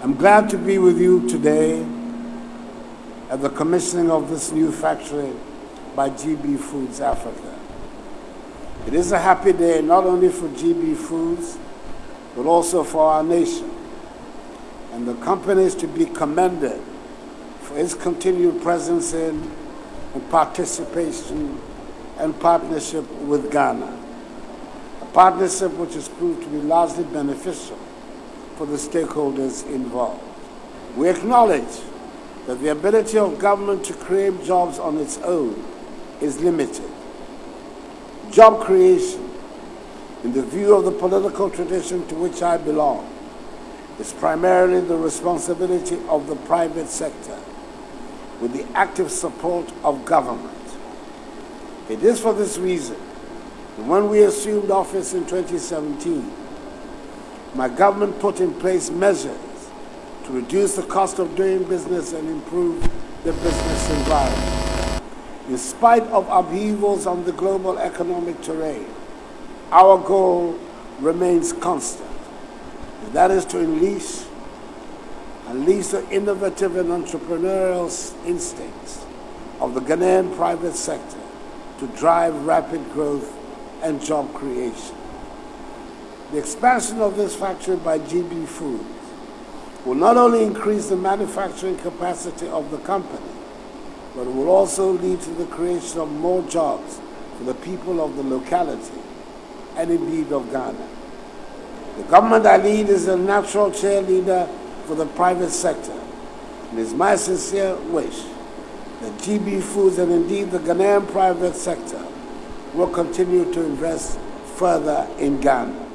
I'm glad to be with you today at the commissioning of this new factory by GB Foods Africa. It is a happy day not only for GB Foods, but also for our nation. And the company is to be commended for its continued presence in and participation and partnership with Ghana. A partnership which has proved to be largely beneficial for the stakeholders involved. We acknowledge that the ability of government to create jobs on its own is limited. Job creation, in the view of the political tradition to which I belong, is primarily the responsibility of the private sector with the active support of government. It is for this reason that when we assumed office in 2017, my government put in place measures to reduce the cost of doing business and improve the business environment. In spite of upheavals on the global economic terrain, our goal remains constant. And that is to unleash, unleash the innovative and entrepreneurial instincts of the Ghanaian private sector to drive rapid growth and job creation. The expansion of this factory by GB Foods will not only increase the manufacturing capacity of the company, but it will also lead to the creation of more jobs for the people of the locality and indeed of Ghana. The government I lead is a natural cheerleader for the private sector. And it's my sincere wish that GB Foods and indeed the Ghanaian private sector will continue to invest further in Ghana.